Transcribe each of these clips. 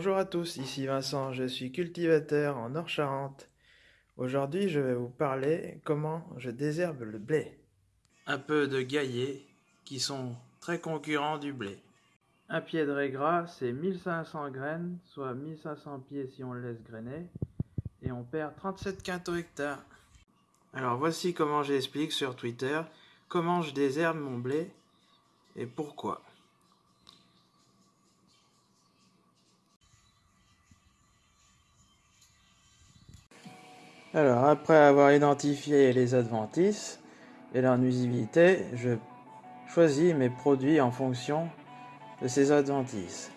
Bonjour à tous, ici Vincent, je suis cultivateur en Nord-Charente. Aujourd'hui, je vais vous parler comment je désherbe le blé. Un peu de gaillet qui sont très concurrents du blé. Un pied de régras, c'est 1500 graines, soit 1500 pieds si on le laisse grainer, et on perd 37 quintaux hectares. Alors voici comment j'explique sur Twitter comment je désherbe mon blé et pourquoi. Alors, après avoir identifié les adventices et leur nuisibilité, je choisis mes produits en fonction de ces adventices.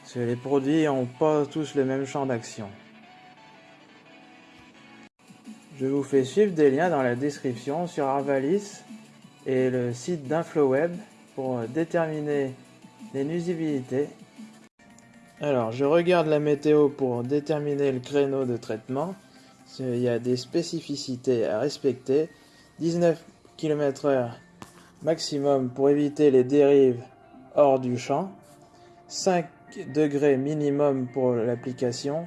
Parce que les produits n'ont pas tous le même champ d'action. Je vous fais suivre des liens dans la description sur Arvalis et le site d'InfloWeb pour déterminer les nuisibilités. Alors, je regarde la météo pour déterminer le créneau de traitement il y a des spécificités à respecter. 19 km/h maximum pour éviter les dérives hors du champ. 5 degrés minimum pour l'application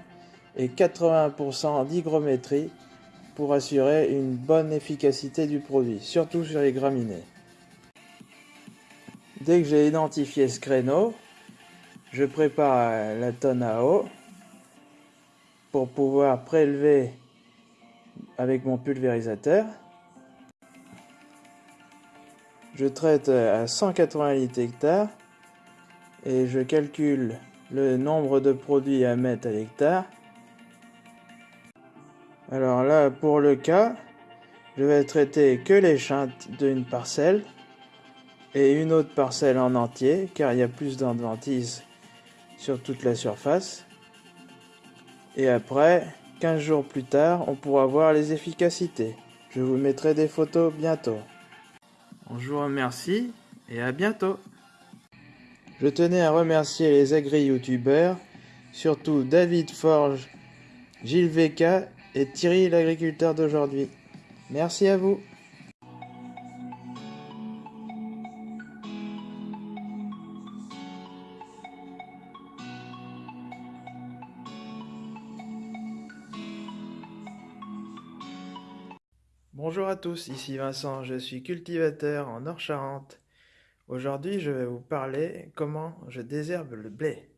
et 80% d'hygrométrie pour assurer une bonne efficacité du produit, surtout sur les graminées. Dès que j'ai identifié ce créneau, je prépare la tonne à eau pour pouvoir prélever avec mon pulvérisateur. Je traite à 180 litres hectare et je calcule le nombre de produits à mettre à l'hectare. Alors là, pour le cas, je vais traiter que les chintes d'une parcelle et une autre parcelle en entier, car il y a plus d'adventices sur toute la surface. Et après, 15 jours plus tard, on pourra voir les efficacités. Je vous mettrai des photos bientôt. On vous remercie et à bientôt. Je tenais à remercier les agri-youtubeurs, surtout David Forge, Gilles VK et Thierry l'agriculteur d'aujourd'hui. Merci à vous. Bonjour à tous, ici Vincent, je suis cultivateur en Nord-Charente. Aujourd'hui, je vais vous parler comment je désherbe le blé.